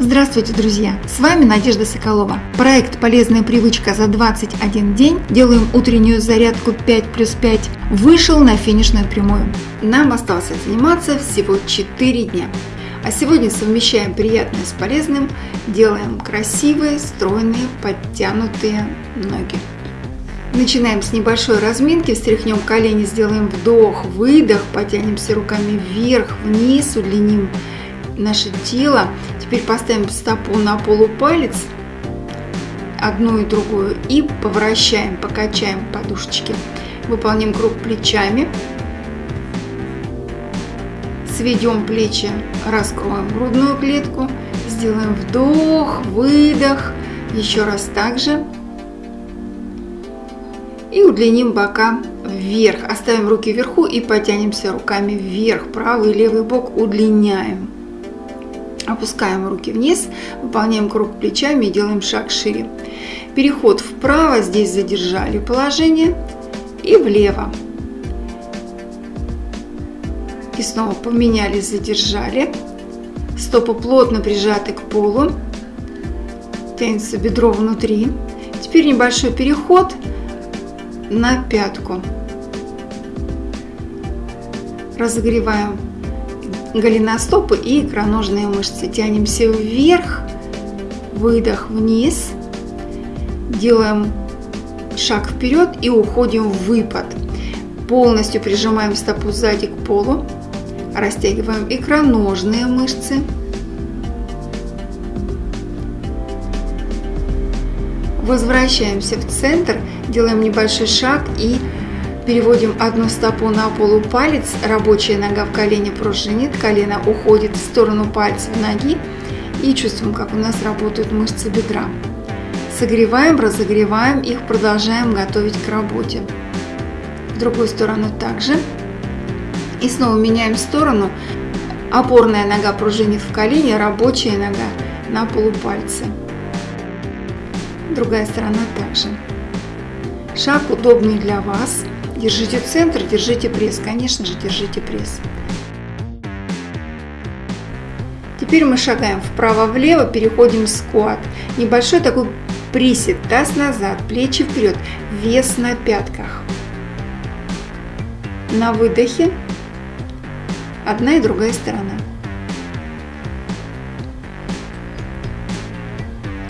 Здравствуйте, друзья! С вами Надежда Соколова. Проект «Полезная привычка за 21 день. Делаем утреннюю зарядку 5 плюс 5» вышел на финишную прямую. Нам осталось заниматься всего 4 дня. А сегодня совмещаем приятное с полезным, делаем красивые, стройные, подтянутые ноги. Начинаем с небольшой разминки, встряхнем колени, сделаем вдох, выдох, потянемся руками вверх, вниз, удлиним наше тело. Теперь поставим стопу на полупалец, одну и другую, и повращаем, покачаем подушечки. Выполним круг плечами. Сведем плечи, раскроем грудную клетку. Сделаем вдох, выдох. Еще раз так же. И удлиним бока вверх. Оставим руки вверху и потянемся руками вверх. Правый и левый бок удлиняем. Опускаем руки вниз, выполняем круг плечами и делаем шаг шире. Переход вправо, здесь задержали положение, и влево. И снова поменяли, задержали. Стопы плотно прижаты к полу. Тянется бедро внутри. Теперь небольшой переход на пятку. Разогреваем голеностопы и икроножные мышцы. Тянемся вверх, выдох вниз, делаем шаг вперед и уходим в выпад. Полностью прижимаем стопу сзади к полу, растягиваем икроножные мышцы. Возвращаемся в центр, делаем небольшой шаг и Переводим одну стопу на полу палец, рабочая нога в колене пружинит, колено уходит в сторону пальцев ноги и чувствуем, как у нас работают мышцы бедра. Согреваем, разогреваем их, продолжаем готовить к работе. В другую сторону также. И снова меняем сторону. Опорная нога пружинит в колене, рабочая нога на полупальце. Другая сторона также. Шаг удобный для вас. Держите центр, держите пресс. Конечно же, держите пресс. Теперь мы шагаем вправо-влево, переходим в скват. Небольшой такой присед, таз назад, плечи вперед, вес на пятках. На выдохе одна и другая сторона.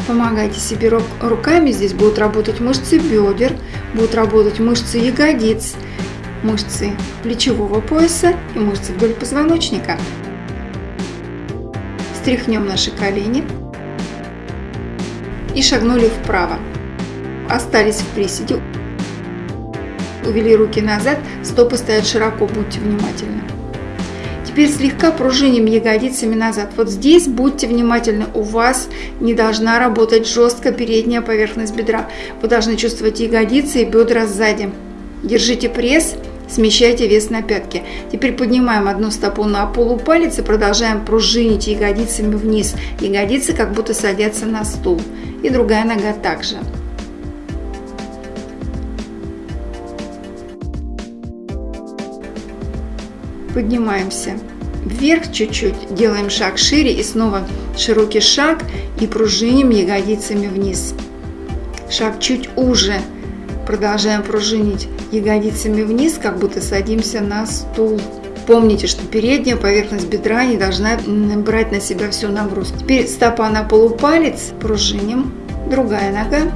Помогайте себе руками, здесь будут работать мышцы бедер, будут работать мышцы ягодиц, мышцы плечевого пояса и мышцы вдоль позвоночника. Стряхнем наши колени и шагнули вправо. Остались в приседе. Увели руки назад, стопы стоят широко, будьте внимательны. Теперь слегка пружиним ягодицами назад. Вот здесь будьте внимательны, у вас не должна работать жестко передняя поверхность бедра. Вы должны чувствовать ягодицы и бедра сзади. Держите пресс, смещайте вес на пятки. Теперь поднимаем одну стопу на полупалец и продолжаем пружинить ягодицами вниз. Ягодицы как будто садятся на стул. И другая нога также. Поднимаемся вверх чуть-чуть, делаем шаг шире и снова широкий шаг и пружиним ягодицами вниз. Шаг чуть уже, продолжаем пружинить ягодицами вниз, как будто садимся на стул. Помните, что передняя поверхность бедра не должна брать на себя всю нагрузку. Теперь стопа на полупалец, пружиним, другая нога,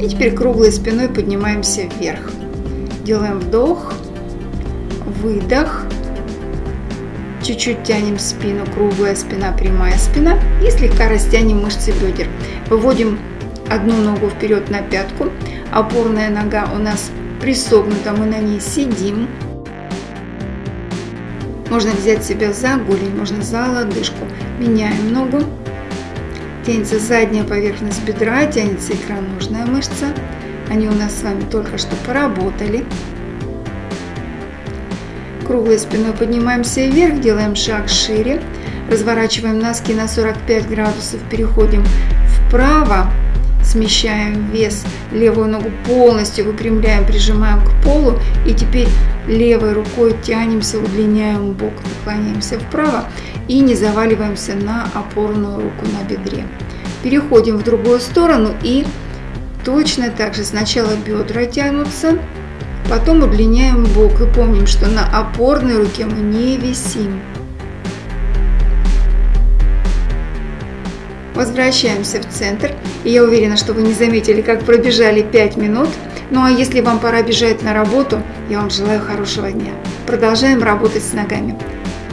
И теперь круглой спиной поднимаемся вверх. Делаем вдох, выдох. Чуть-чуть тянем спину, круглая спина, прямая спина. И слегка растянем мышцы бедер. Выводим одну ногу вперед на пятку. Опорная нога у нас присогнута, мы на ней сидим. Можно взять себя за голень, можно за лодыжку. Меняем ногу. Тянется задняя поверхность бедра, тянется икроножная мышца. Они у нас с вами только что поработали. Круглой спиной поднимаемся вверх, делаем шаг шире. Разворачиваем носки на 45 градусов, переходим вправо, смещаем вес, левую ногу полностью выпрямляем, прижимаем к полу. И теперь Левой рукой тянемся, удлиняем бок, наклоняемся вправо и не заваливаемся на опорную руку на бедре. Переходим в другую сторону и точно так же сначала бедра тянутся, потом удлиняем бок и помним, что на опорной руке мы не висим. Возвращаемся в центр. И я уверена, что вы не заметили, как пробежали 5 минут. Ну а если вам пора бежать на работу, я вам желаю хорошего дня. Продолжаем работать с ногами.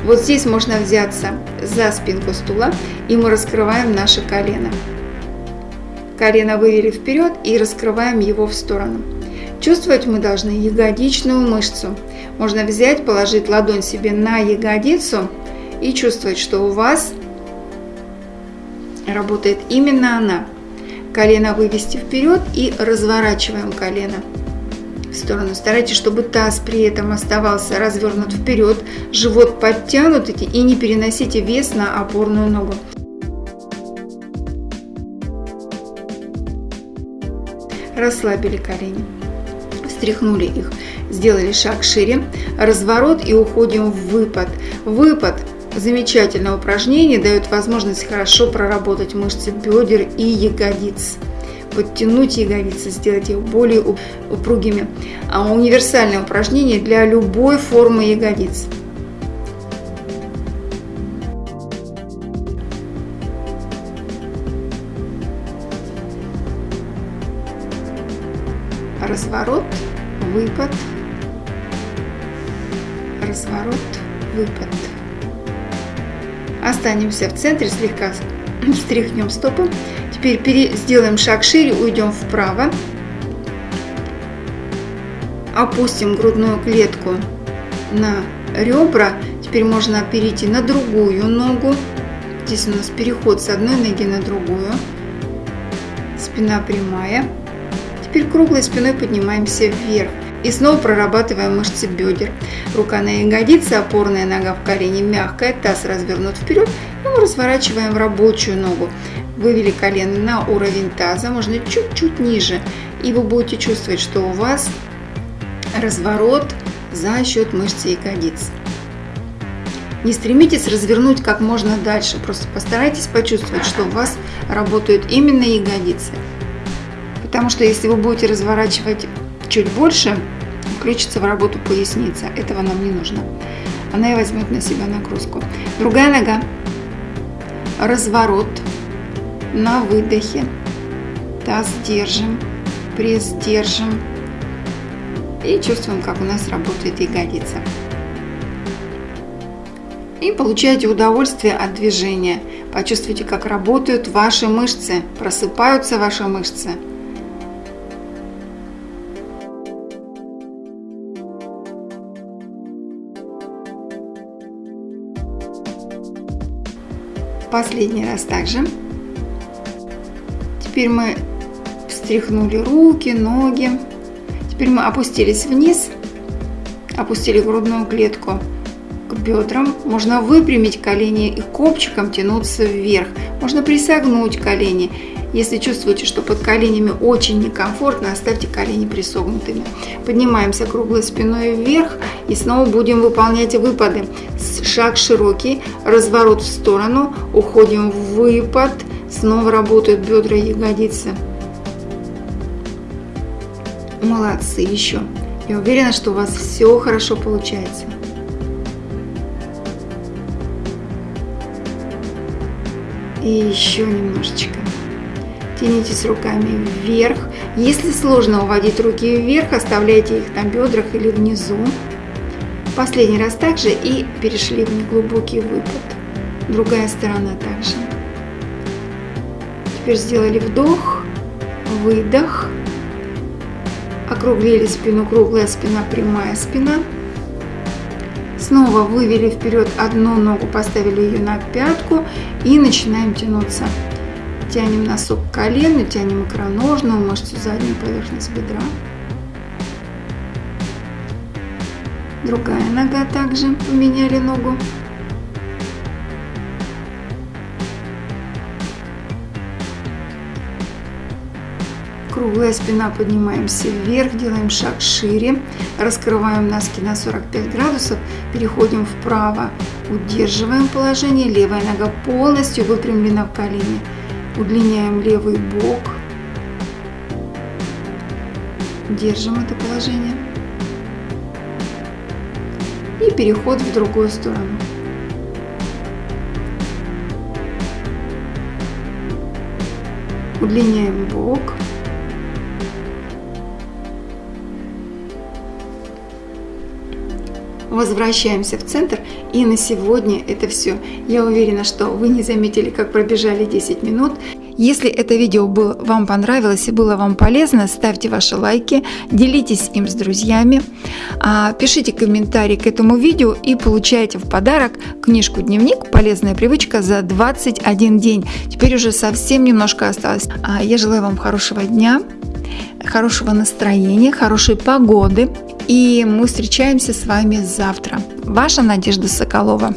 Вот здесь можно взяться за спинку стула и мы раскрываем наше колено. Колено вывели вперед и раскрываем его в сторону. Чувствовать мы должны ягодичную мышцу. Можно взять, положить ладонь себе на ягодицу и чувствовать, что у вас работает именно она. Колено вывести вперед и разворачиваем колено в сторону. Старайтесь, чтобы таз при этом оставался развернут вперед, живот подтянут и не переносите вес на опорную ногу. Расслабили колени, встряхнули их, сделали шаг шире, разворот и уходим в выпад. Выпад замечательное упражнение, дает возможность хорошо проработать мышцы бедер и ягодиц подтянуть ягодицы, сделать их более упругими. А универсальное упражнение для любой формы ягодиц. Разворот, выпад, разворот, выпад. Останемся в центре, слегка встряхнем стопы. Теперь сделаем шаг шире, уйдем вправо. Опустим грудную клетку на ребра. Теперь можно перейти на другую ногу. Здесь у нас переход с одной ноги на другую. Спина прямая. Теперь круглой спиной поднимаемся вверх. И снова прорабатываем мышцы бедер. Рука на ягодице, опорная нога в колене мягкая, таз развернут вперед. И мы разворачиваем рабочую ногу. Вывели колено на уровень таза, можно чуть-чуть ниже. И вы будете чувствовать, что у вас разворот за счет мышц ягодиц. Не стремитесь развернуть как можно дальше, просто постарайтесь почувствовать, что у вас работают именно ягодицы. Потому что если вы будете разворачивать чуть больше, включится в работу поясница. Этого нам не нужно. Она и возьмет на себя нагрузку. Другая нога. Разворот на выдохе. Таз держим, пресс держим. И чувствуем, как у нас работает ягодица. И получаете удовольствие от движения. Почувствуйте, как работают ваши мышцы, просыпаются ваши мышцы. Последний раз также. Теперь мы встряхнули руки, ноги. Теперь мы опустились вниз, опустили грудную клетку к бедрам. Можно выпрямить колени и копчиком тянуться вверх. Можно присогнуть колени. Если чувствуете, что под коленями очень некомфортно, оставьте колени присогнутыми. Поднимаемся круглой спиной вверх и снова будем выполнять выпады. Шаг широкий, разворот в сторону, уходим в выпад, снова работают бедра и ягодицы. Молодцы, еще. Я уверена, что у вас все хорошо получается. И еще немножечко. Тянитесь руками вверх. Если сложно уводить руки вверх, оставляйте их на бедрах или внизу. Последний раз также и перешли в неглубокий выпад. Другая сторона также. Теперь сделали вдох, выдох. Округлили спину, круглая спина, прямая спина. Снова вывели вперед одну ногу, поставили ее на пятку и начинаем тянуться. Тянем носок к колену, тянем икроножную мышцу задней поверхности бедра. Другая нога также поменяли ногу. Круглая спина, поднимаемся вверх, делаем шаг шире, раскрываем носки на 45 градусов, переходим вправо, удерживаем положение, левая нога полностью выпрямлена в колене. Удлиняем левый бок, держим это положение и переход в другую сторону. Удлиняем бок. Возвращаемся в центр и на сегодня это все. Я уверена, что вы не заметили, как пробежали 10 минут. Если это видео было, вам понравилось и было вам полезно, ставьте ваши лайки, делитесь им с друзьями, а, пишите комментарии к этому видео и получайте в подарок книжку-дневник «Полезная привычка за 21 день». Теперь уже совсем немножко осталось. А, я желаю вам хорошего дня, хорошего настроения, хорошей погоды. И мы встречаемся с вами завтра. Ваша Надежда Соколова.